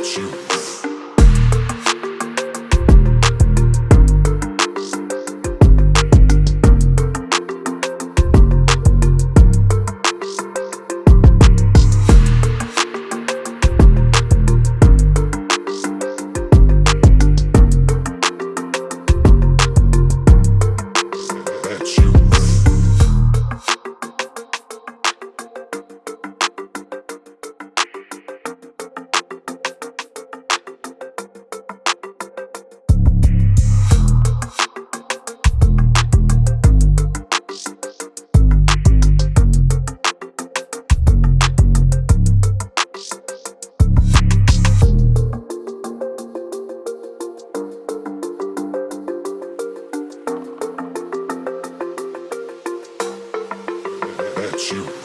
at you. About you.